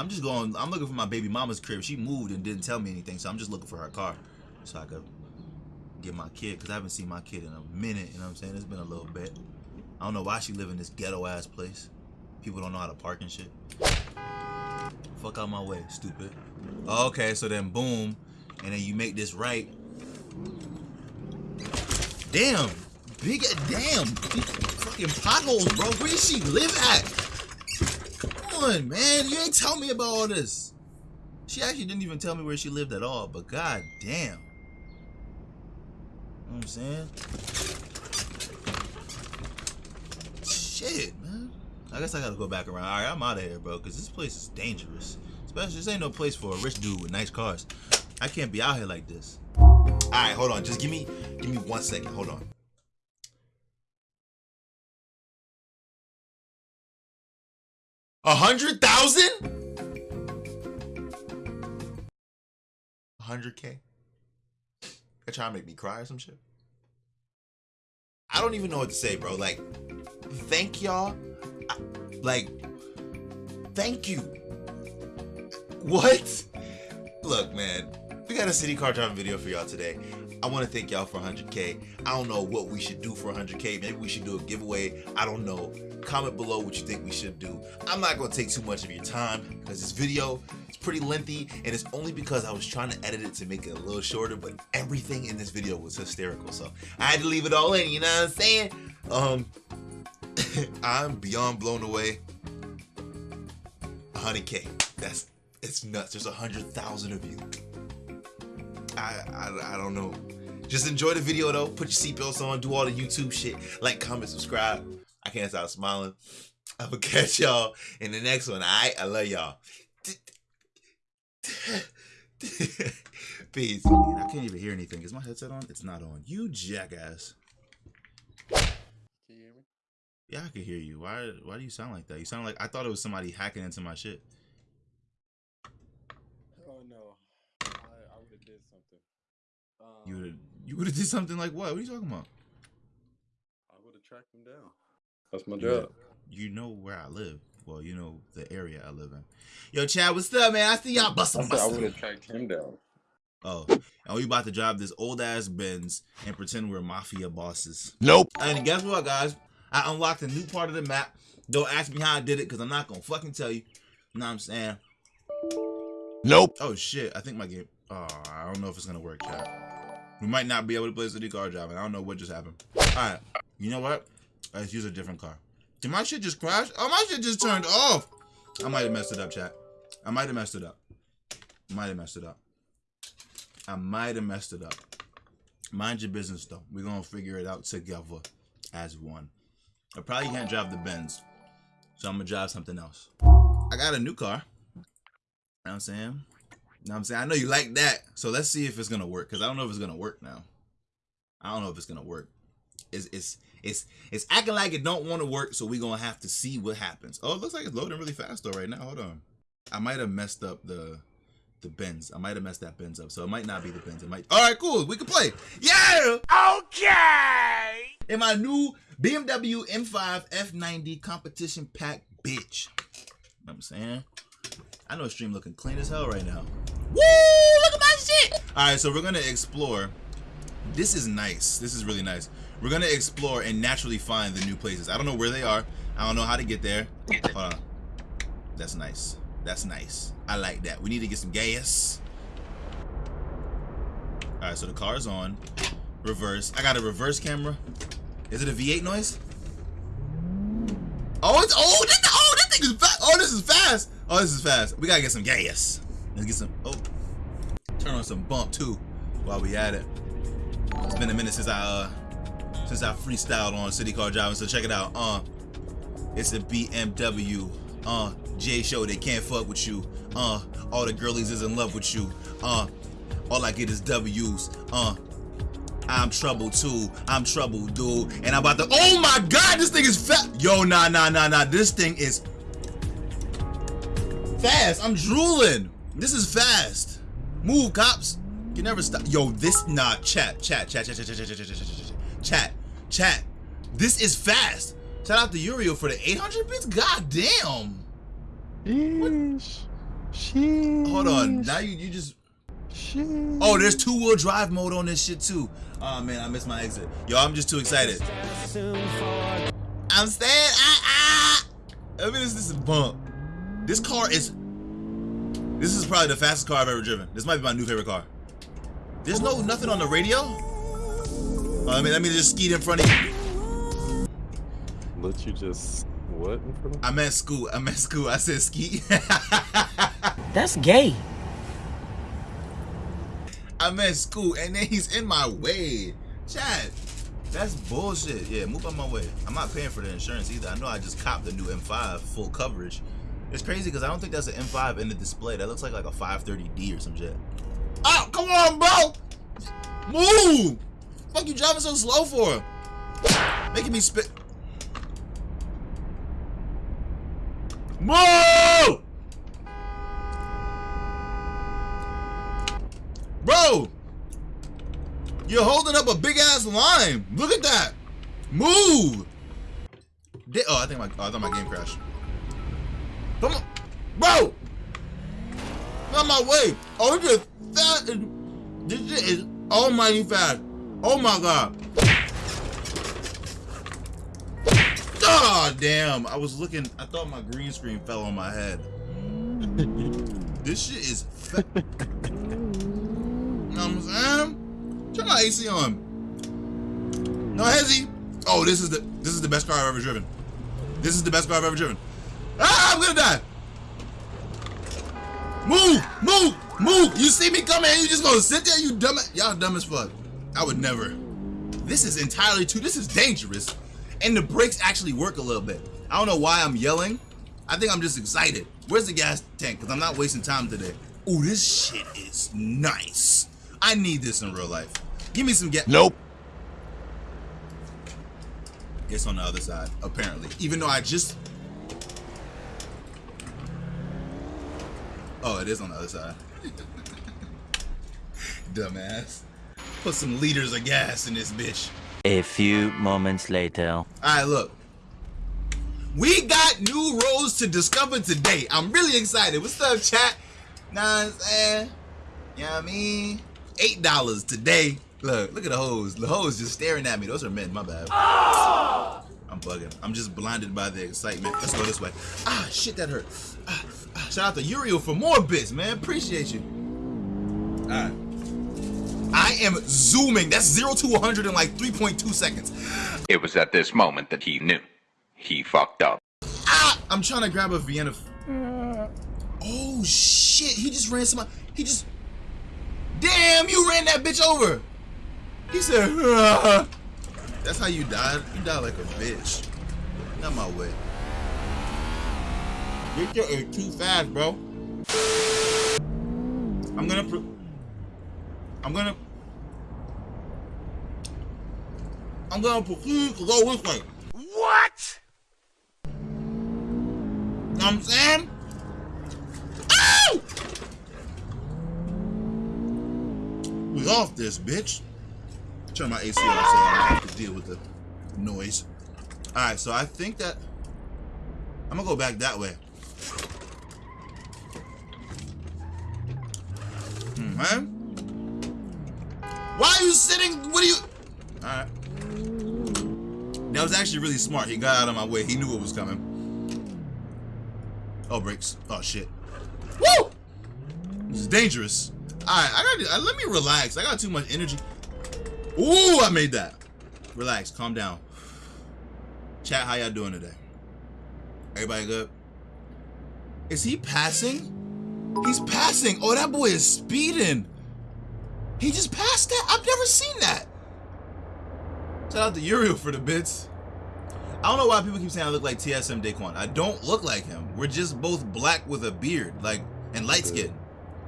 I'm just going. I'm looking for my baby mama's crib. She moved and didn't tell me anything, so I'm just looking for her car, so I could get my kid. Cause I haven't seen my kid in a minute. You know what I'm saying? It's been a little bit. I don't know why she live in this ghetto ass place. People don't know how to park and shit. Fuck out my way, stupid. Okay, so then boom, and then you make this right. Damn, big damn, fucking potholes, bro. Where does she live at? Man. You ain't tell me about all this. She actually didn't even tell me where she lived at all, but god damn. You know what I'm saying? Shit, man. I guess I gotta go back around. Alright, I'm out of here, bro, because this place is dangerous. Especially, this ain't no place for a rich dude with nice cars. I can't be out here like this. Alright, hold on. Just give me, give me one second. Hold on. A hundred thousand? A hundred K? They trying to make me cry or some shit? I don't even know what to say, bro. Like, thank y'all. Like, thank you. What? Look, man, we got a city car driving video for y'all today. I want to thank y'all for 100K. I don't know what we should do for 100K. Maybe we should do a giveaway. I don't know. Comment below what you think we should do. I'm not going to take too much of your time because this video is pretty lengthy and it's only because I was trying to edit it to make it a little shorter, but everything in this video was hysterical. So I had to leave it all in, you know what I'm saying? Um, I'm beyond blown away. 100K. That's, it's nuts. There's a 100,000 of you. I, I, I don't know. Just enjoy the video though. Put your seatbelts on. Do all the YouTube shit. Like, comment, subscribe. I can't stop smiling. I'm gonna catch y'all in the next one. Alright, I love y'all. Peace. Man, I can't even hear anything. Is my headset on? It's not on. You jackass. Can you hear me? Yeah, I can hear you. Why? Why do you sound like that? You sound like I thought it was somebody hacking into my shit. Oh no, I, I would have did something. Um, You would you would have did something like what? What are you talking about? I would have tracked him down. That's my job. would- You know where I live. Well, you know the area I live in. Yo, Chad, what's up, man? I see y'all I busting, said I would busting. have tracked him down. Oh, and we about to drive this old ass Benz and pretend we're mafia bosses. Nope. And guess what, guys? I unlocked a new part of the map. Don't ask me how I did it, because I'm not gonna fucking tell you. You know what I'm saying? Nope. Oh shit, I think my game. Oh, I don't know if it's gonna work, chat. We might not be able to play city car driving. I don't know what just happened. Alright, you know what? Let's use a different car. Did my shit just crash? Oh, my shit just turned off. I might have messed it up, chat. I might have messed it up. Might have messed it up. I might have messed it up. Mind your business, though. We're gonna figure it out together as one. I probably can't drive the Benz, so I'm gonna drive something else. I got a new car. You know what I'm saying? You know what I'm saying? I know you like that. So let's see if it's gonna work. Cause I don't know if it's gonna work now. I don't know if it's gonna work. It's it's it's it's acting like it don't want to work, so we gonna have to see what happens. Oh, it looks like it's loading really fast though right now. Hold on. I might have messed up the the Benz. I might have messed that Benz up. So it might not be the Benz. It might Alright, cool. We can play. Yeah! Okay. In my new BMW M5 F90 competition pack, bitch. You know what I'm saying? I know stream looking clean as hell right now. Woo! Look at my shit! Alright, so we're gonna explore. This is nice. This is really nice. We're gonna explore and naturally find the new places. I don't know where they are. I don't know how to get there. Hold on. That's nice. That's nice. I like that. We need to get some gas. Alright, so the car is on. Reverse. I got a reverse camera. Is it a V8 noise? Oh, it's oh, this, oh, this thing is fast. Oh, this is fast. Oh, this is fast. We gotta get some gas. Let's get some. Oh, turn on some bump too, while we at it. It's been a minute since I uh since I freestyled on city car driving. So check it out. Uh, it's a BMW. Uh, J show. They can't fuck with you. Uh, all the girlies is in love with you. Uh, all I get is W's. Uh, I'm trouble too. I'm trouble, dude. And I'm about to. Oh my god, this thing is fast. Yo, nah, nah, nah, nah. This thing is fast. I'm drooling. This is fast. Move, cops. You never stop. Yo, this nah. Chat, chat, chat, chat, chat, chat, chat, chat, chat, chat, chat, chat. This is fast. Shout out to Uriel for the 800 bits. God damn. Sheesh. Sheesh. Hold on. Now you you just Sheesh. Oh, there's two wheel drive mode on this shit too. Oh man, I missed my exit. Yo, I'm just too excited. I'm staying. Ah ah. I mean, this, this is bump. This car is. This is probably the fastest car I've ever driven. This might be my new favorite car. There's no nothing on the radio. Oh, let me let me just skeet in front of you. Let you just what in front of I meant scoot. I meant school. I said skeet. That's gay. I'm at school and then he's in my way. Chad, that's bullshit. Yeah, move on my way. I'm not paying for the insurance either. I know I just copped the new M5 full coverage. It's crazy because I don't think that's an M5 in the display. That looks like like a 530D or some shit. Oh, come on, bro! Move! Fuck you driving so slow for? Making me spit. Move! Bro! You're holding up a big ass line. Look at that. Move. Di- oh, I think my oh, I thought my game crashed. Come on, bro. Not my way. Oh, it's just fast. This shit is almighty fast. Oh my god. Ah, damn. I was looking. I thought my green screen fell on my head. this shit is. Fa- you know what I'm saying? Turn my AC on. No hezzy. Oh, this is the this is the best car I've ever driven. This is the best car I've ever driven. Ah, I'm gonna die. Move, move, move. You see me coming and you just gonna sit there? You dumb. Y'all dumb as fuck. I would never. This is entirely too. This is dangerous, and the brakes actually work a little bit. I don't know why I'm yelling. I think I'm just excited. Where's the gas tank? Because I'm not wasting time today. Ooh, this shit is nice. I need this in real life. Give me some gas. Nope. It's on the other side, apparently. Even though I just. Oh, it is on the other side. Dumbass. Put some liters of gas in this bitch. A few moments later. Alright, look. We got new roads to discover today. I'm really excited. What's up, chat? What I'm saying? You know what I mean? Eight dollars today. Look, look at the hose. The hose just staring at me. Those are men, my bad. I'm bugging. I'm just blinded by the excitement. Let's go this way. Ah, shit, that hurt. Ah, shout out to Uriel for more bits, man. Appreciate you. Alright. I am zooming. That's 0 to 100 in like 3.2 seconds. It was at this moment that he knew. He fucked up. Ah! I'm trying to grab a Vienna. Oh shit! He just ran some. He just. Damn! You ran that bitch over. He said. That's how you died. You died like a bitch. Not my way. This shit is too fast, bro. I'm gonna. Pr- I'm gonna. I'm gonna proceed to go this way. What? Know what I'm saying? Ow! We off this, bitch. Turn my AC off so I don't have to deal with the noise. Alright, so I think that I'm gonna go back that way. Hmm, man. Why are you sitting? What are you? Alright. That was actually really smart. He got out of my way. He knew it was coming. Oh, brakes. Oh, shit. Woo! This is dangerous. Alright, I got to let me relax. I got too much energy. Ooh, I made that. Relax, calm down. Chat, how y'all doing today? Everybody good? Is he passing? He's passing. Oh, that boy is speeding. He just passed that? I've never seen that. Shout out to Uriel for the bits. I don't know why people keep saying I look like TSM Daequan. I don't look like him. We're just both black with a beard, like, and light skin.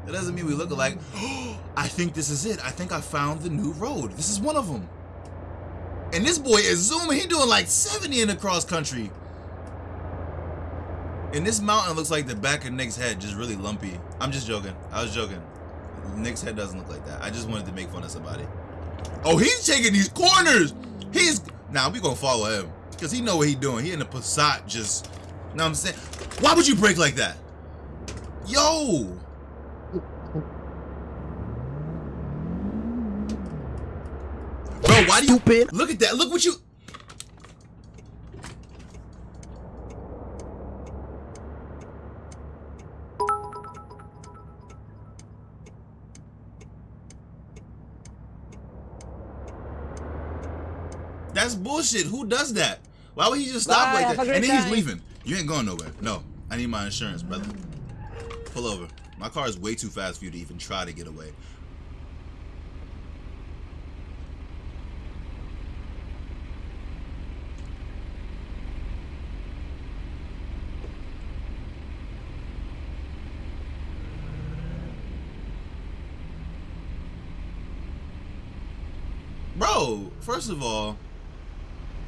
That doesn't mean we look alike. I think this is it. I think I found the new road. This is one of them. And this boy is zooming. He doing like 70 in the cross country. And this mountain looks like the back of Nick's head, just really lumpy. I'm just joking. I was joking. Nick's head doesn't look like that. I just wanted to make fun of somebody. Oh, he's taking these corners. He's now we gonna follow him because he know what he doing. He in the Passat just. You Know what I'm saying? Why would you break like that? Yo! Bro, why do you Stupid. look at that? Look what you That's bullshit. Who does that? Why would he just stop Bye, like that? And then he's leaving. You ain't going nowhere. No. I need my insurance, brother. Pull over. My car is way too fast for you to even try to get away. Bro, first of all,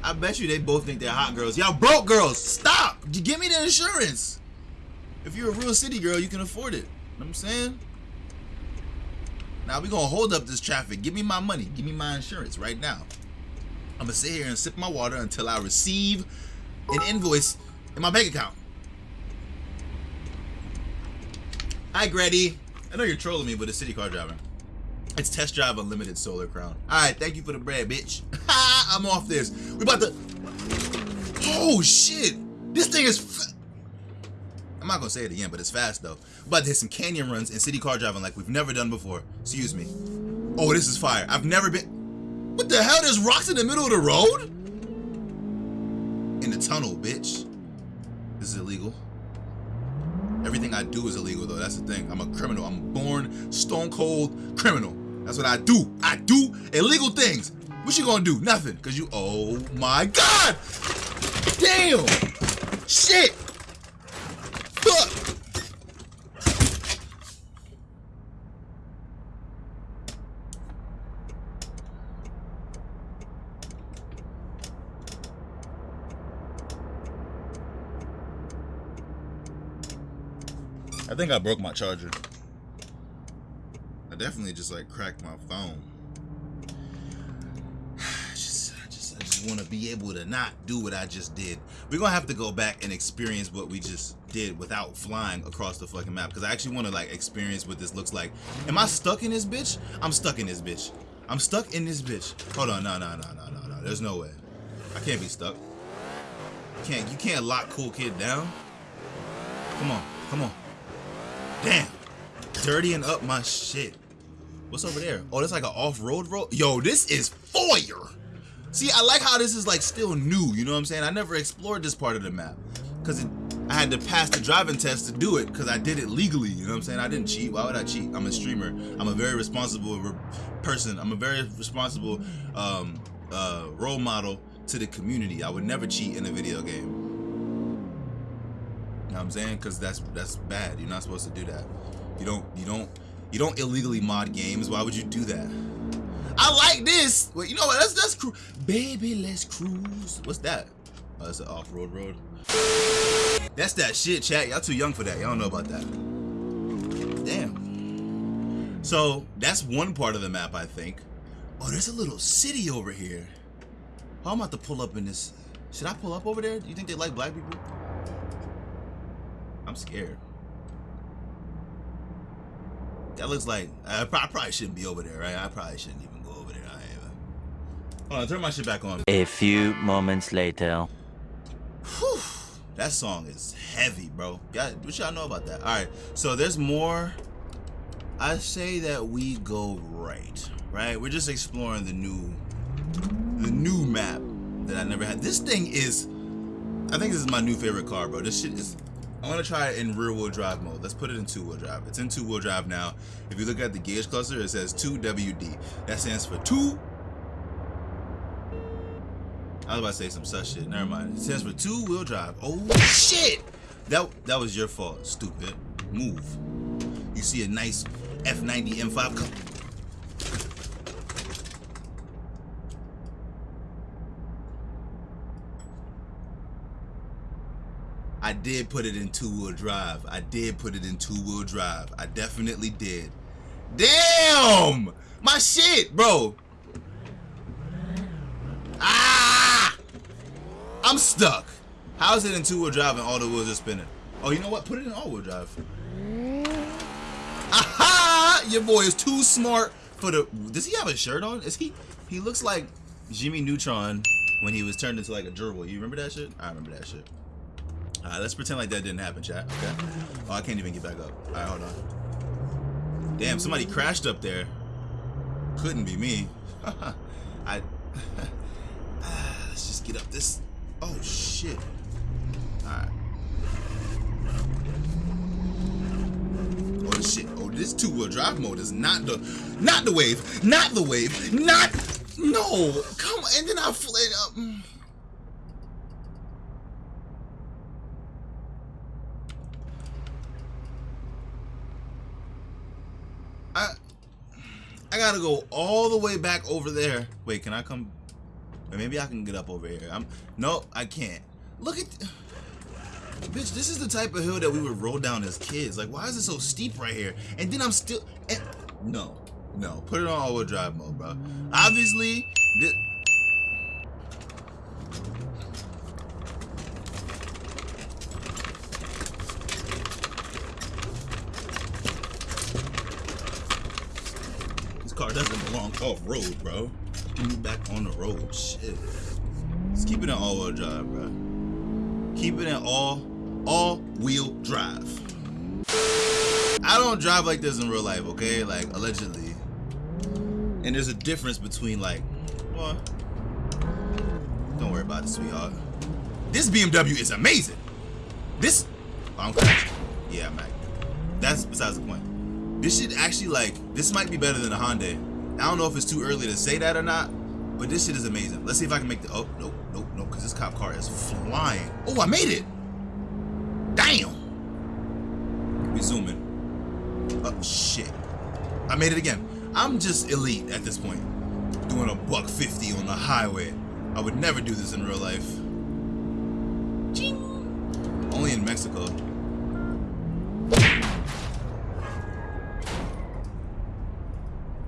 I bet you they both think they're hot girls. Y'all broke girls. Stop. Give me the insurance. If you're a real city girl, you can afford it. You Know what I'm saying? Now we gonna hold up this traffic. Give me my money. Give me my insurance right now. I'm gonna sit here and sip my water until I receive an invoice in my bank account. Hi, Grady. I know you're trolling me, but it's city car driving. It's test drive unlimited solar crown. All right, thank you for the bread, bitch. I'm off this. We about to. Oh shit! This thing is. I'm not gonna say it again, but it's fast though. We're about to hit some canyon runs and city car driving like we've never done before. Excuse me. Oh, this is fire. I've never been. What the hell? There's rocks in the middle of the road? In the tunnel, bitch. This is illegal. Everything I do is illegal though. That's the thing. I'm a criminal. I'm born stone cold criminal. That's what I do. I do illegal things. What you gonna do? Nothing. Cause you. Oh my god! Damn! Shit! Fuck! I think I broke my charger. I definitely just like cracked my phone. I just, just, I just want to be able to not do what I just did. We're gonna have to go back and experience what we just did without flying across the fucking map because I actually want to like experience what this looks like. Am I stuck in this bitch? I'm stuck in this bitch. I'm stuck in this bitch. Hold on, no, no, no, no, no, no. There's no way. I can't be stuck. Can't you can't lock cool kid down? Come on, come on. Damn. Dirtying up my shit. What's over there? Oh, that's like an off-road road. Yo, this is fire. See, I like how this is like still new. You know what I'm saying? I never explored this part of the map because I had to pass the driving test to do it because I did it legally. You know what I'm saying? I didn't cheat. Why would I cheat? I'm a streamer. I'm a very responsible re- person. I'm a very responsible um, uh, role model to the community. I would never cheat in a video game. You know what I'm saying? Because that's that's bad. You're not supposed to do that. You don't you don't you don't illegally mod games. Why would you do that? I like this. Wait, you know what? That's that's cru- baby. Let's cruise. What's that? Oh, that's an off-road road. That's that shit, chat. Y'all too young for that. Y'all don't know about that. Damn. So that's one part of the map, I think. Oh, there's a little city over here. How am about to pull up in this? Should I pull up over there? Do you think they like black people? I'm scared. That looks like I I probably shouldn't be over there, right? I probably shouldn't even go over there. I am. Hold on, turn my shit back on. A few moments later. Whew. That song is heavy, bro. Got what y'all know about that? All right, so there's more. I say that we go right, right? We're just exploring the new, the new map that I never had. This thing is, I think this is my new favorite car, bro. This shit is. I want to try it in rear wheel drive mode. Let's put it in two wheel drive. It's in two wheel drive now. If you look at the gauge cluster, it says 2WD. That stands for two I was about to say some such shit. Never mind. It stands for two wheel drive. Oh shit! That that was your fault, stupid. Move. You see a nice F90 M5 I did put it in two wheel drive. I did put it in two wheel drive. I definitely did. Damn! My shit, bro. Ah! I'm stuck. How is it in two wheel drive and all the wheels are spinning? Oh, you know what? Put it in all wheel drive. Aha! Your boy is too smart for the. Does he have a shirt on? Is he? He looks like Jimmy Neutron when he was turned into like a gerbil. You remember that shit? I remember that shit. All right, let's pretend like that didn't happen, chat. Okay. Oh, I can't even get back up. All right, hold on. Damn, somebody crashed up there. Couldn't be me. I. Ah, let's just get up this. Oh shit. All right. Oh shit. Oh, this two-wheel drive mode is not the, not the wave, not the wave, not. No, come on. And then I fled up. I I gotta go all the way back over there. Wait, can I come? Wait, maybe I can get up over here. I'm no, I can't. Look at bitch. This is the type of hill that we would roll down as kids. Like, why is it so steep right here? And then I'm still. And, no, no. Put it on all-wheel drive mode, bro. Obviously. This car doesn't off-road, bro. Get me back on the road. Shit. Let's keep it in all-wheel drive, bro. Keep it in all all-wheel drive. I don't drive like this in real life, okay? Like allegedly. And there's a difference between like, well, don't worry about it, sweetheart. This BMW is amazing. This, oh, I'm. Yeah, Mac. That's besides the point. This shit actually like, this might be better than a Hyundai. I don't know if it's too early to say that or not, but this shit is amazing. Let's see if I can make the, oh, nope, nope, nope, because this cop car is flying. Oh, I made it. Damn. We zoom in. Oh, shit. I made it again. I'm just elite at this point. Doing a buck 50 on the highway. I would never do this in real life. Ching. Only in Mexico.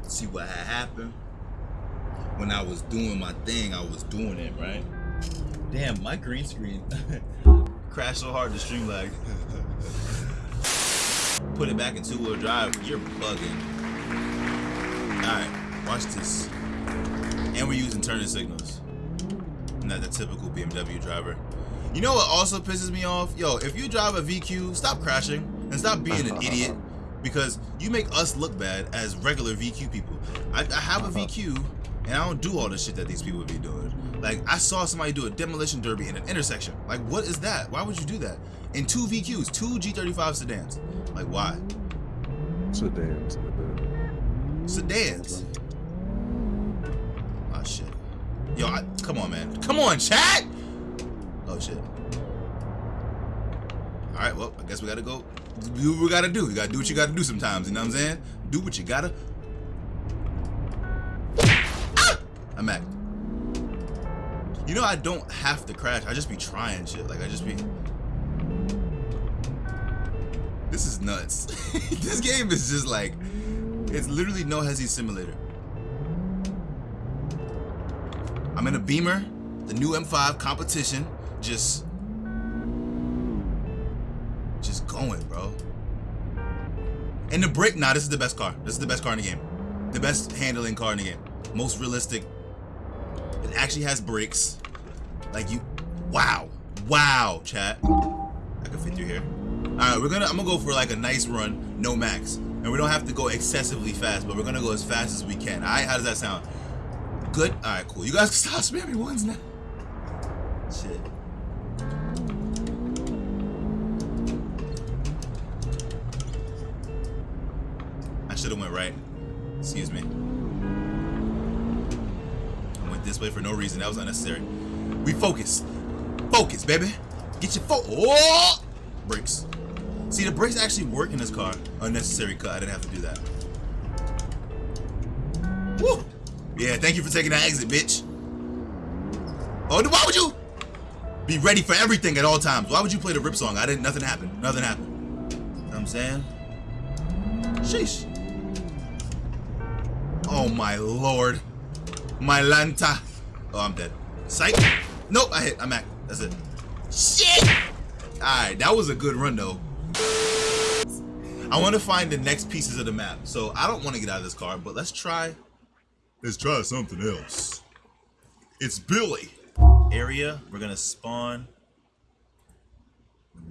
See what happened? When I was doing my thing, I was doing it, right? Damn, my green screen crashed so hard the stream lagged. Put it back in two-wheel drive, you're bugging. Alright, watch this. And we're using turning signals. Not the typical BMW driver. You know what also pisses me off? Yo, if you drive a VQ, stop crashing and stop being an idiot because you make us look bad as regular VQ people. I, I have a VQ and I don't do all the shit that these people would be doing. Like, I saw somebody do a demolition derby in an intersection. Like, what is that? Why would you do that? In two VQs, two G35 sedans. Like, why? Sedans. Sedans. Oh, shit. Yo, I, come on, man. Come on, chat! Oh, shit. Alright, well, I guess we gotta go do what we gotta do. You gotta do what you gotta do sometimes, you know what I'm saying? Do what you gotta. I'm at. You know, I don't have to crash. I just be trying shit. Like, I just be. This is nuts. this game is just like. It's literally no hezzy simulator. I'm in a Beamer, the new M5 competition. Just just going, bro. And the brake, nah, this is the best car. This is the best car in the game. The best handling car in the game. Most realistic. It actually has brakes. Like you, wow, wow, chat. I can fit through here. All right, we're gonna, I'm gonna go for like a nice run, no max. And we don't have to go excessively fast, but we're gonna go as fast as we can. All right, how does that sound? Good? All right, cool. You guys can stop spamming ones now. Shit. I should have went right. Excuse me. This way for no reason. That was unnecessary. We focus. Focus, baby. Get your fo- Oh! Brakes. See, the brakes actually work in this car. Unnecessary cut. I didn't have to do that. Woo! Yeah, thank you for taking that exit, bitch. Oh, why would you be ready for everything at all times? Why would you play the rip song? I didn't. Nothing happened. Nothing happened. You know I'm saying? Sheesh. Oh my lord. My Lanta. Oh, I'm dead. Psych. Nope, I hit. I'm at. That's it. Shit! Alright, that was a good run though. I want to find the next pieces of the map. So I don't want to get out of this car, but let's try. Let's try something else. It's Billy. Area. We're gonna spawn.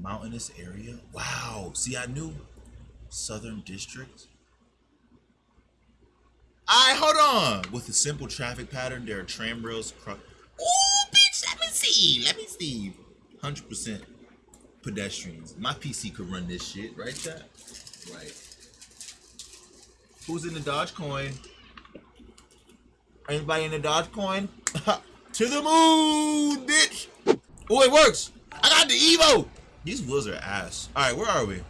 Mountainous area. Wow. See, I knew Southern District. Alright, hold on. With a simple traffic pattern, there are tram rails. Cro- Ooh, bitch, let me see. Let me see. 100% pedestrians. My PC could run this shit, right, chat? Right. Who's in the Dogecoin? Anybody in the Dogecoin? to the moon, bitch! Oh, it works! I got the Evo! These wheels are ass. Alright, where are we?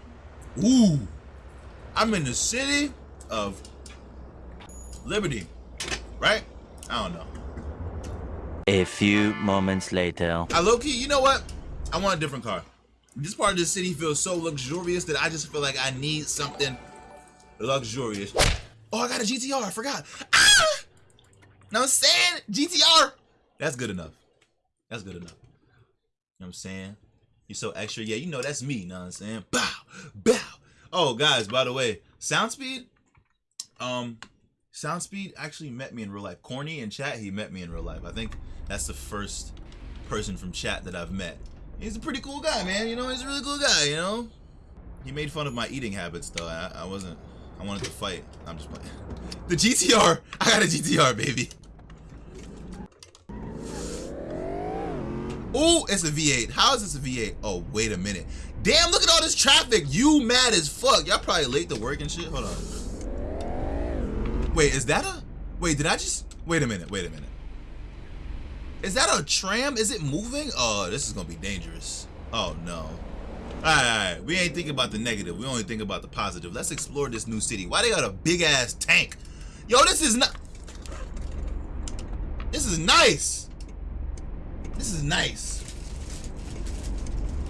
Ooh! I'm in the city of Liberty. Right? I don't know. A few moments later. I low key, you know what? I want a different car. This part of the city feels so luxurious that I just feel like I need something luxurious. Oh, I got a GTR. I forgot. Ah! Know what I'm saying? GTR. That's good enough. That's good enough. You know what I'm saying? You're so extra. Yeah, you know that's me. You know what I'm saying? Bow, bow. Oh, guys, by the way, sound speed. um, Soundspeed actually met me in real life. Corny in chat, he met me in real life. I think that's the first person from chat that I've met. He's a pretty cool guy, man. You know, he's a really cool guy, you know? He made fun of my eating habits, though. I, I wasn't, I wanted to fight. I'm just playing. The GTR! I got a GTR, baby. Oh, it's a V8. How is this a V8? Oh, wait a minute. Damn, look at all this traffic. You mad as fuck. Y'all probably late to work and shit. Hold on. Wait, is that a... Wait, did I just... Wait a minute. Wait a minute. Is that a tram? Is it moving? Oh, this is gonna be dangerous. Oh no. Alright, alright. We ain't thinking about the negative. We only think about the positive. Let's explore this new city. Why they got a big ass tank? Yo, this is not. This is nice. This is nice.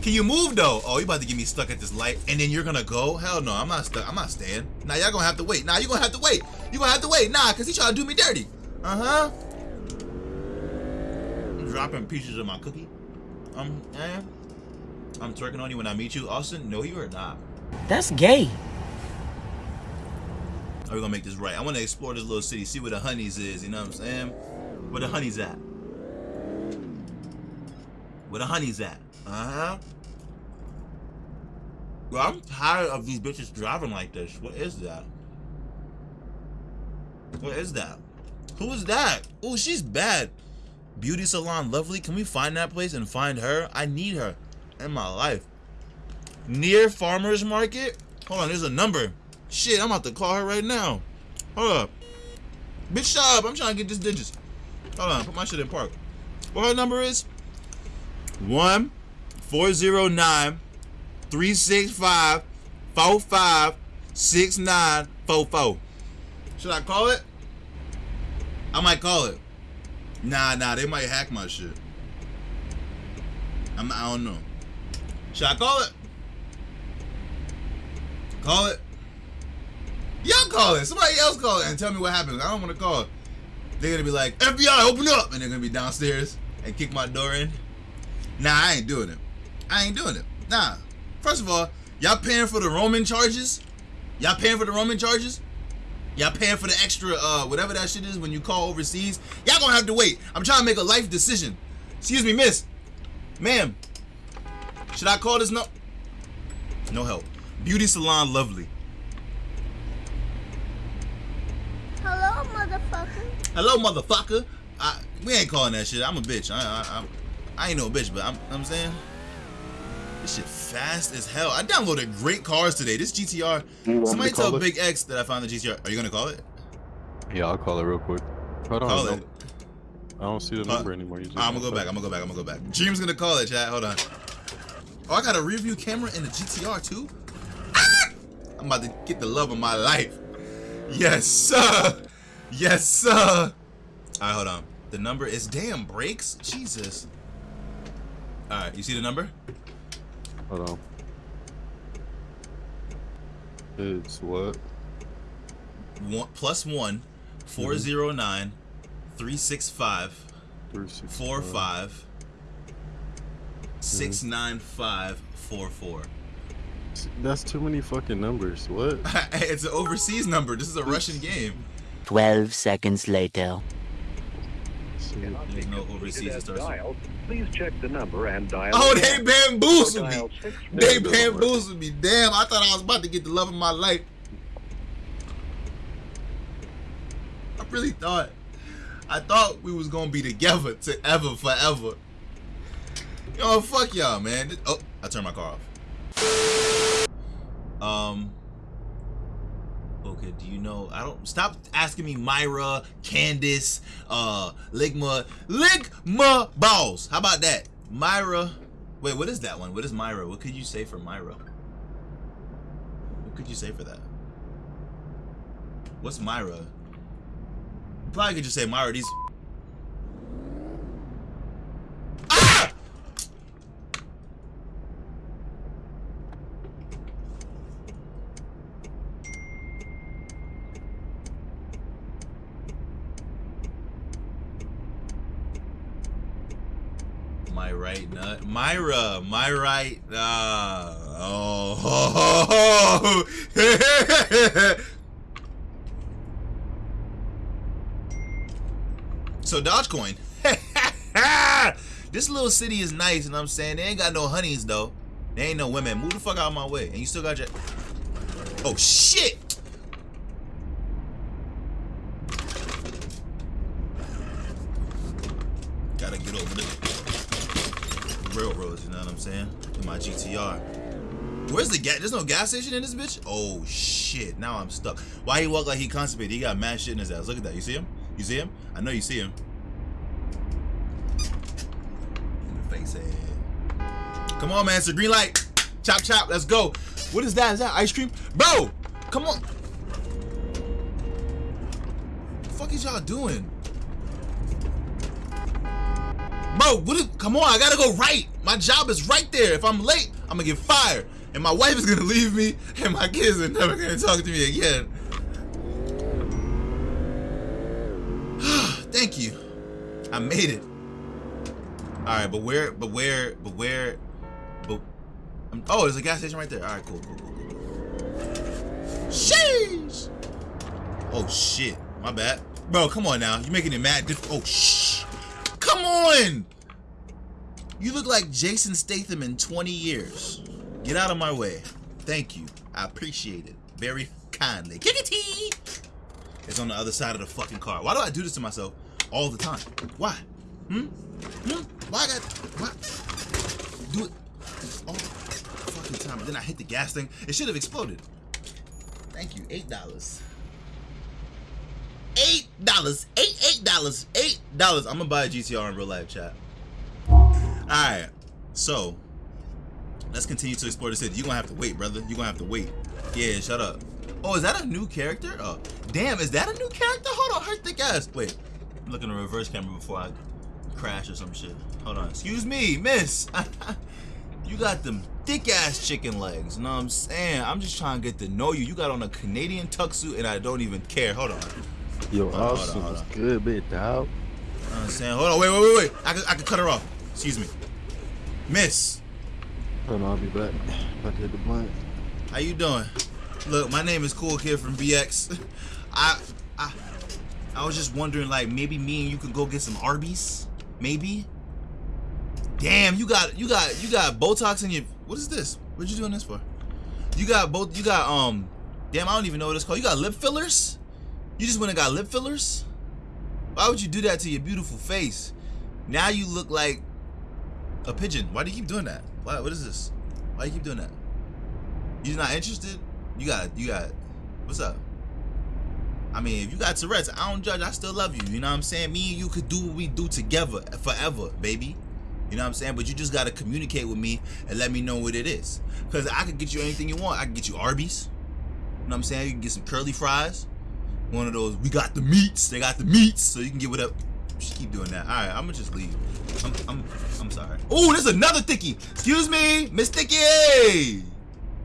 Can you move though? Oh, you about to get me stuck at this light, and then you're gonna go? Hell no, I'm not stuck. I'm not staying. Nah, y'all gonna have to wait. Nah, you're gonna have to wait. You gonna have to wait. Nah, cause he trying to do me dirty. Uh huh. I'm dropping pieces of my cookie. Um, eh. I'm twerking on you when I meet you, Austin. No, you are not. That's gay. Are we gonna make this right? I want to explore this little city, see where the honeys is. You know what I'm saying? Where the honeys at? Where the honeys at? Uh huh. Well, I'm tired of these bitches driving like this. What is that? What is that? Who is that? Oh, she's bad. Beauty salon, lovely. Can we find that place and find her? I need her in my life. Near farmers market. Hold on, there's a number. Shit, I'm about to call her right now. Hold up. Bitch, shut up. I'm trying to get this digits. Hold on, put my shit in park. What her number is? 1 409 365 456944. Should I call it? I might call it. Nah, nah, they might hack my shit. I'm, I don't know. Should I call it? Call it? Y'all call it. Somebody else call it and tell me what happened. I don't want to call it. They're gonna be like, FBI, open up, and they're gonna be downstairs and kick my door in. Nah, I ain't doing it. I ain't doing it. Nah. First of all, y'all paying for the Roman charges? Y'all paying for the Roman charges? Y'all paying for the extra, uh, whatever that shit is when you call overseas? Y'all gonna have to wait. I'm trying to make a life decision. Excuse me, miss. Ma'am. Should I call this no? No help. Beauty salon lovely. Hello, motherfucker. Hello, motherfucker. I, we ain't calling that shit. I'm a bitch. I, I, I, I ain't no bitch, but I'm, I'm saying this shit fast as hell. I downloaded great cars today. This GTR. You want me Somebody to tell it? Big X that I found the GTR. Are you gonna call it? Yeah, I'll call it real quick. Hold on. Call it. I don't see the Uh, number anymore. You just I'm gonna go back. I'm gonna go back. I'm gonna go back. Dream's gonna call it, chat. Hold on. Oh, I got a rear view camera in the GTR too. Ah! I'm about to get the love of my life. Yes, sir. Yes, sir. All right, hold on. The number is damn brakes. Jesus. All right, you see the number? Hold on. It's what? One plus one, four mm-hmm. zero nine, three six five, Three six four five, six mm-hmm. nine five four four. That's too many fucking numbers. What? it's an overseas number. This is a Russian game. 12 seconds later. Overseas that starts. with- Please check the number and dial. Oh, they bamboozled me. They bamboozled me. Damn, I thought I was about to get the love of my life. I really thought. I thought we was gonna be together to ever, forever. Yo, fuck y'all, man. Oh, I turned my car off. Um. Okay, do you know? I don't. Stop asking me Myra, Candace, uh, Ligma, Ligma balls. How about that? Myra. Wait, what is that one? What is Myra? What could you say for Myra? What could you say for that? What's Myra? Probably could just say Myra. These. Ah! My right nut. Myra. My right. Uh, oh. so Dogecoin. this little city is nice, and I'm saying they ain't got no honeys though. They ain't no women. Move the fuck out of my way. And you still got your. Oh shit! Gotta get over the railroads, you know what I'm saying? In my GTR. Where's the gas? There's no gas station in this bitch? Oh shit, now I'm stuck. Why he walk like he constipated? He got mad shit in his ass. Look at that. You see him? You see him? I know you see him. Face head. Come on, man. It's a green light. Chop chop. Let's go. What is that? Is that ice cream? Bro! Come on. What the fuck is y'all doing? Bro, what is, come on, I gotta go right. My job is right there. If I'm late, I'm gonna get fired. And my wife is gonna leave me, and my kids are never gonna talk to me again. Thank you. I made it. Alright, but where, but where, but where, but, um, oh, there's a gas station right there. Alright, cool, cool, cool, cool. Sheesh! Oh, shit. My bad. Bro, come on now. You're making it mad Oh, shh. Come on! You look like Jason Statham in 20 years. Get out of my way. Thank you. I appreciate it. Very kindly. Kickity! It's on the other side of the fucking car. Why do I do this to myself all the time? Why? Hmm? Hmm? Why I got... Why? Do it all the fucking time. Then I hit the gas thing. It should have exploded. Thank you. Eight dollars. Eight dollars. Eight eight dollars. Eight dollars. I'm gonna buy a GTR in real life, chat. Alright. So let's continue to explore the city. You're gonna have to wait, brother. You're gonna have to wait. Yeah, shut up. Oh, is that a new character? Oh, damn, is that a new character? Hold on, her thick ass. Wait, I'm looking at reverse camera before I crash or some shit. Hold on. Excuse me, miss. you got them thick ass chicken legs. You know what I'm saying? I'm just trying to get to know you. You got on a Canadian tuxedo and I don't even care. Hold on. Yo, Hold on, hold on, hold was on. good, bit dog. You know what I'm saying? Hold on, wait, wait, wait, wait. I can, I can cut her off. Excuse me. Miss, Hold on, I'll be back. About to hit the blunt. how you doing? Look, my name is Cool Kid from BX. I, I, I was just wondering, like, maybe me and you could go get some Arby's? Maybe? Damn, you got, you got, you got Botox in your, what is this? What you doing this for? You got both, you got, um, damn, I don't even know what it's called. You got lip fillers? You just went and got lip fillers? Why would you do that to your beautiful face? Now you look like a pigeon. Why do you keep doing that? Why, what is this? Why do you keep doing that? You're not interested? You got, you got, what's up? I mean, if you got Tourette's, I don't judge. I still love you. You know what I'm saying? Me and you could do what we do together forever, baby. You know what I'm saying? But you just gotta communicate with me and let me know what it is. Cause I could get you anything you want. I can get you Arby's. You know what I'm saying? You can get some curly fries. One of those, we got the meats. They got the meats. So you can get whatever. Keep doing that. All right, I'm gonna just leave. I'm, I'm, I'm sorry. Oh, there's another Thicky. Excuse me, Miss Thicky.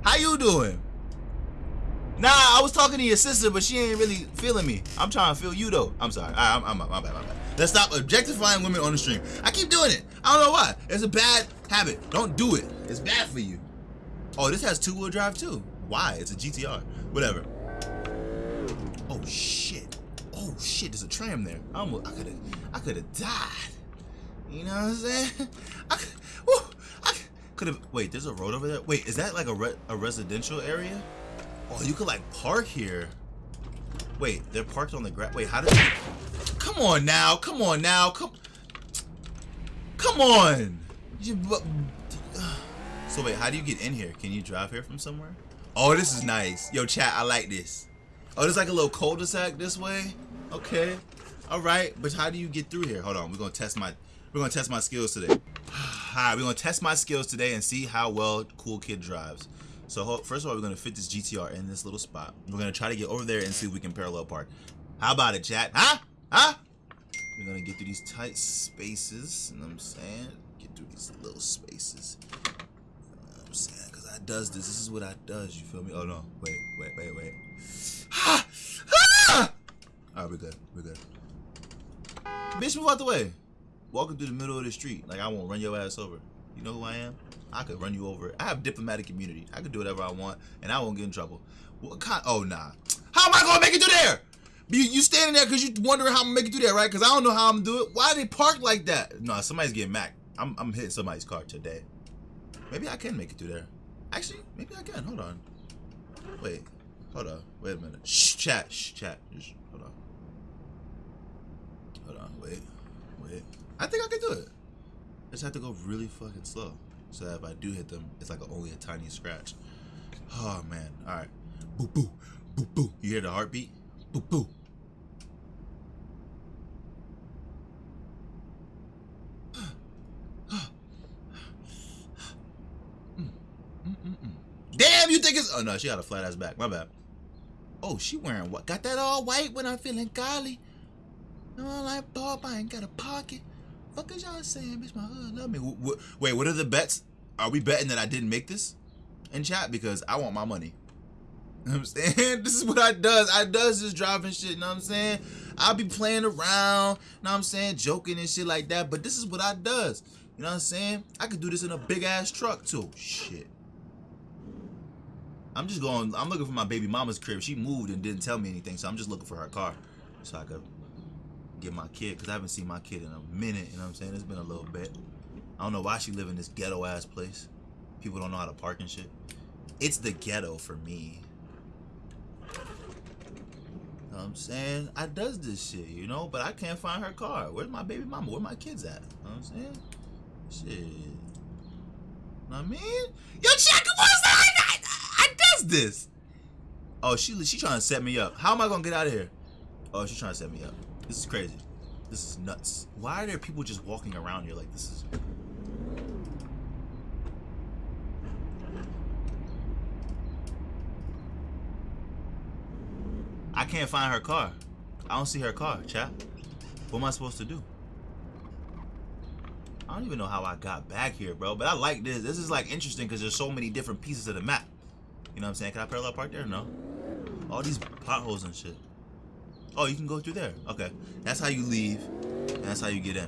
How you doing? Nah, I was talking to your sister, but she ain't really feeling me. I'm trying to feel you though. I'm sorry. Right, I'm, I'm, my bad, my bad. Let's stop objectifying women on the stream. I keep doing it. I don't know why. It's a bad habit. Don't do it. It's bad for you. Oh, this has two-wheel drive too. Why? It's a GTR. Whatever. Oh shit. Shit, there's a tram there. I almost I could have I could have died. You know what I'm saying? I I could have wait, there's a road over there. Wait, is that like a re, a residential area? Oh, you could like park here. Wait, they're parked on the grass. Wait, how did they... Come on now. Come on now. Come Come on. So wait, how do you get in here? Can you drive here from somewhere? Oh, this is nice. Yo, chat, I like this. Oh, there's like a little cul-de-sac this way. Okay. All right, but how do you get through here? Hold on, we're gonna test my we're gonna test my skills today. All right, we're gonna test my skills today and see how well Cool Kid drives. So first of all, we're gonna fit this GTR in this little spot. We're gonna try to get over there and see if we can parallel park. How about it, chat? Huh? Huh? We're gonna get through these tight spaces. You know what I'm saying? Get through these little spaces. You know I'm saying? Because I does this. This is what I does. You feel me? Oh no. Wait, wait, wait, wait. Ah! Alright, we're good. We're good. Bitch, move out the way. Walking through the middle of the street. Like I won't run your ass over. You know who I am? I could run you over. I have diplomatic immunity. I could do whatever I want, and I won't get in trouble. What kind? Oh nah. How am I gonna make it through there? You, you standing there because you wondering how I'm gonna make it through there, right? Because I don't know how I'm gonna do it. Why they park like that? No, somebody's getting Mac. I'm, I'm hitting somebody's car today. Maybe I can make it through there. Actually, maybe I can. Hold on. Wait. Hold on. Wait a minute. Shh, chat. Shh, chat. Shh, hold on. Wait. Wait. I think I can do it. I just have to go really fucking slow. So that if I do hit them, it's like a, only a tiny scratch. Oh, man. All right. Boo, boo. Boo, boo. You hear the heartbeat? Boo, boo. Damn, you think it's... Oh, no, she got a flat ass back. My bad. Oh, she wearing what? Got that all white when I'm feeling golly. No, like Bob, I ain't got a pocket. Fuck is y'all saying, bitch? My hood love me. Wait, what are the bets? Are we betting that I didn't make this in chat because I want my money? You know I'm saying? This is what I does. I does this driving shit, you know what I'm saying? I'll be playing around, you know what I'm saying? Joking and shit like that, but this is what I does. You know what I'm saying? I could do this in a big ass truck too. Shit. I'm just going, I'm looking for my baby mama's crib. She moved and didn't tell me anything, so I'm just looking for her car so I could get my kid, because I haven't seen my kid in a minute, you know what I'm saying? It's been a little bit. I don't know why she live in this ghetto ass place. People don't know how to park and shit. It's the ghetto for me. You know what I'm saying? I does this shit, you know, but I can't find her car. Where's my baby mama? Where my kids at? You know what I'm saying? Shit. Know I mean? Yo, check what? I, I, I does this. Oh, she she trying to set me up. How am I gonna get out of here? Oh, she's trying to set me up. This is crazy. This is nuts. Why are there people just walking around here like this is I can't find her car. I don't see her car, chap. What am I supposed to do? I don't even know how I got back here, bro. But I like this. This is like interesting because there's so many different pieces of the map. You know what I'm saying? Can I parallel park there? No. All these potholes and shit. Oh, you can go through there. Okay. That's how you leave. And that's how you get in.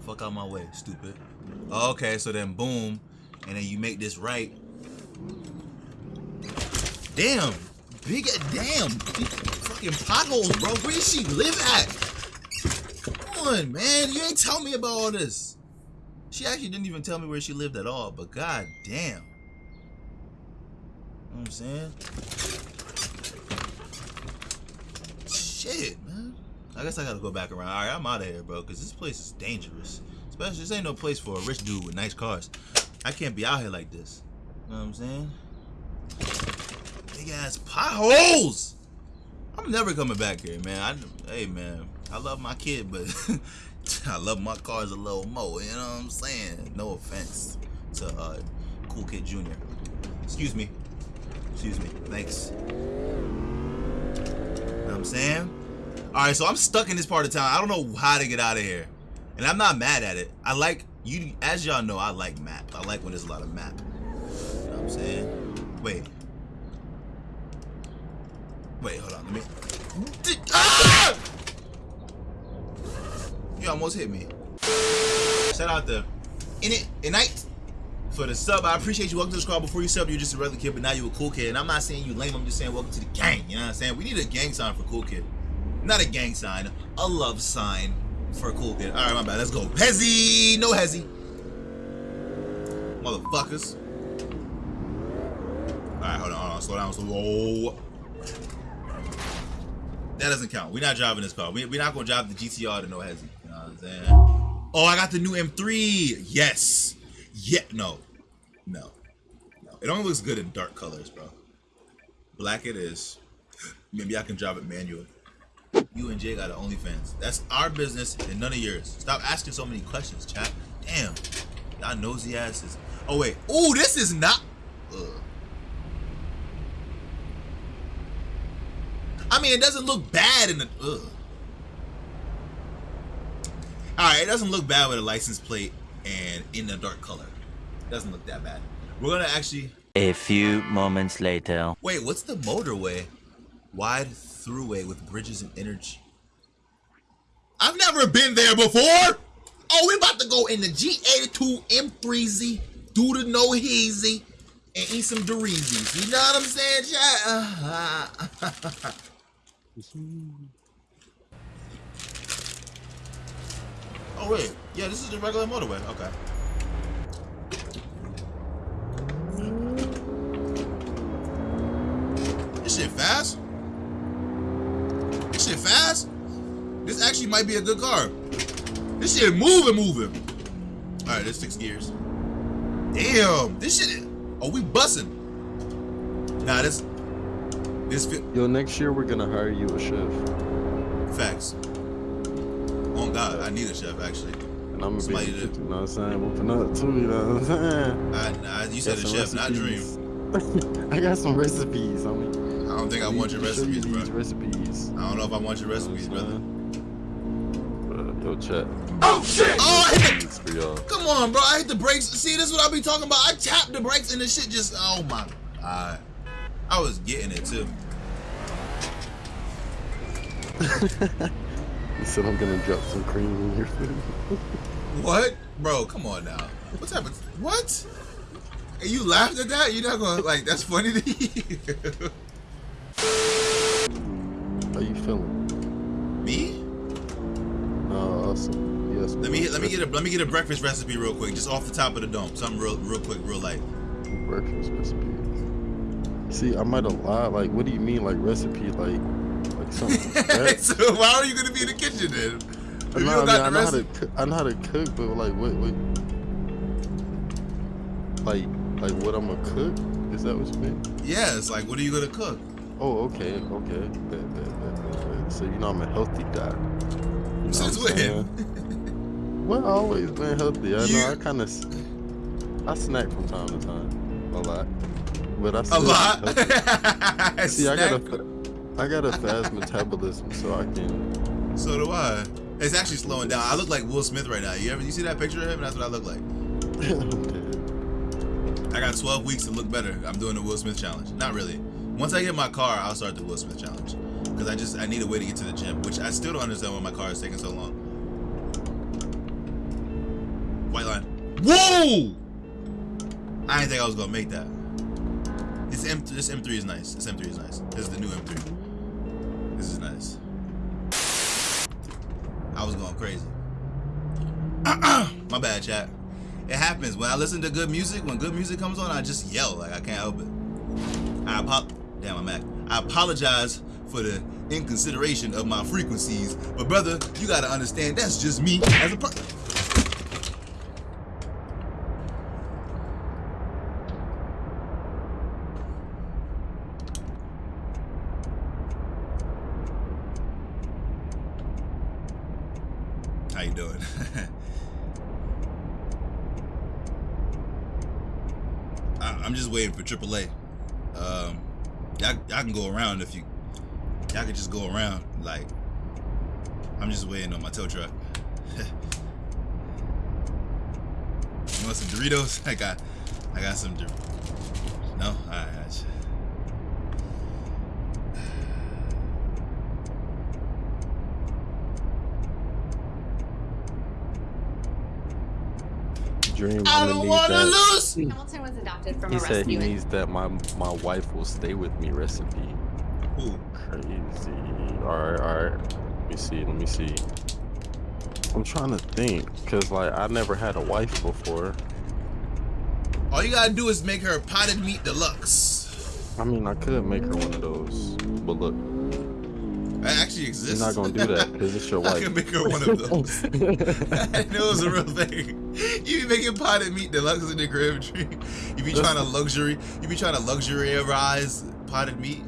Fuck out my way, stupid. Okay, so then boom. And then you make this right. Damn. Big damn. Fucking potholes, bro. Where does she live at? Come on, man. You ain't tell me about all this. She actually didn't even tell me where she lived at all, but god damn. You know what I'm saying? Shit, man. I guess I gotta go back around. Alright, I'm out of here, bro, because this place is dangerous. Especially, this ain't no place for a rich dude with nice cars. I can't be out here like this. You know what I'm saying? Big ass potholes! I'm never coming back here, man. I, hey, man. I love my kid, but I love my cars a little more. You know what I'm saying? No offense to uh, Cool Kid Jr. Excuse me. Excuse me. Thanks. You know what I'm saying? Alright, so I'm stuck in this part of town. I don't know how to get out of here. And I'm not mad at it. I like, you. as y'all know, I like map. I like when there's a lot of map. You know what I'm saying? Wait. Wait, hold on. Let me. Ah! You almost hit me. Shout out the in it, night. for the sub. I appreciate you. Welcome to the squad. Before you sub, you're just a regular kid, but now you're a cool kid. And I'm not saying you lame. I'm just saying welcome to the gang. You know what I'm saying? We need a gang sign for cool kid. Not a gang sign, a love sign for a cool kid. All right, my bad. Let's go. Hesi, no Hesi, motherfuckers. All right, hold on, hold on. Slow down, slow. That doesn't count. We're not driving this car. We, we're not gonna drive the GTR to no Hesi. You know what I'm saying? Oh, I got the new M3. Yes. Yeah. No. No. No. It only looks good in dark colors, bro. Black it is. Maybe I can drive it manual. You and Jay got an OnlyFans. That's our business and none of yours. Stop asking so many questions, chat. Damn. Y'all nosy asses. Oh, wait. Oh, this is not. Ugh. I mean, it doesn't look bad in the. Ugh. All right, it doesn't look bad with a license plate and in a dark color. It doesn't look that bad. We're gonna actually A few moments later. wait. What's the motorway? Wide throughway with bridges and energy. I've never been there before. Oh, we about to go in the G82 M3Z, do the no Hesi, and eat some Doritos. You know what I'm saying, chat? oh wait, yeah, this is the regular motorway. Okay. This shit fast. This fast. This actually might be a good car. This shit moving, moving. All right, let's gears. Damn, this shit. Is, oh, we bussing. Nah, this. This fit Yo, next year we're gonna hire you a chef, facts. Oh God, I need a chef actually. and I'm gonna be, Somebody in to- the kitchen, you know what I'm saying, whooping up too. You know what I'm saying? I, nah, you said a chef, some not dream. I got some recipes. Mean, I don't think I want your recipes, bro. recipes. I don't know if I want your recipes, brother. Yo, chat. Oh shit! Oh, I hit the It's for y'all. Come on, bro. I hit the brakes. See, this is what I be talking about. I tapped the brakes and the shit just, oh my God. I was getting it too. You said I'm gonna drop some cream in your food. What? Bro, come on now. What's happening? What? And you laughed at that? You're not gonna, like, that's funny to you? Feeling? Me? Uh, awesome. Yes. Let me let me get a let me get a breakfast recipe real quick, just off the top of the dome. Something real real quick, real light. breakfast recipe. See, I might have lied. Like, what do you mean, like recipe? Like, like something. so why are you gonna be in the kitchen then? If No, I, mean, I know how to cook. I know how to cook, but like, what, what, like, like what I'm gonna cook? Is that what you mean? Yeah, it's like, what are you gonna cook? Oh, okay, okay. Bet, bet. So you know I'm a healthy guy. You know Since what I'm saying? when? Well, I always been healthy. I You- know. I kind of, I snack from time to time, a lot, but I A still eat lot. See, I got a, Snack. I got a fast metabolism, so I can. So do I. It's actually slowing down. I look like Will Smith right now. You ever you see that picture of him? That's what I look like. I got 12 weeks to look better. I'm doing the Will Smith challenge. Not really. Once I get my car, I'll start the Will Smith challenge. Because I just I need a way to get to the gym, which I still don't understand why my car is taking so long. White line. Whoa! I didn't think I was gonna make that. This M this M3 is nice. This M3 is nice. This is the new M3. This is nice. I was going crazy. My bad, chat. It happens when I listen to good music. When good music comes on, I just yell like I can't help it. I pop. damn, I'm Mac. I apologize for the inconsideration of my frequencies, but brother, you gotta understand that's just me as a person. How you doing? I, I'm just waiting for AAA. Um, y'all can go around if you. Y'all can just go around. Like, I'm just waiting on my tow truck. you want some Doritos? I got, I got some. Dor- no, all right. I just- dream. I I'm don't want to lose. Hamilton was adopted from He a said he needs that my my wife will stay with me recipe. Ooh. Crazy. Alright, alright. Let me see, let me see. I'm trying to think, cause like I never had a wife before. All you gotta do is make her potted meat deluxe. I mean I could make her one of those. But look, That actually exists. you're not gonna do that because it's your wife. I can make her one of those. I know it was a real thing. You be making potted meat deluxe in the crib tree. You be trying to luxury. You be trying to luxuriarize potted meat.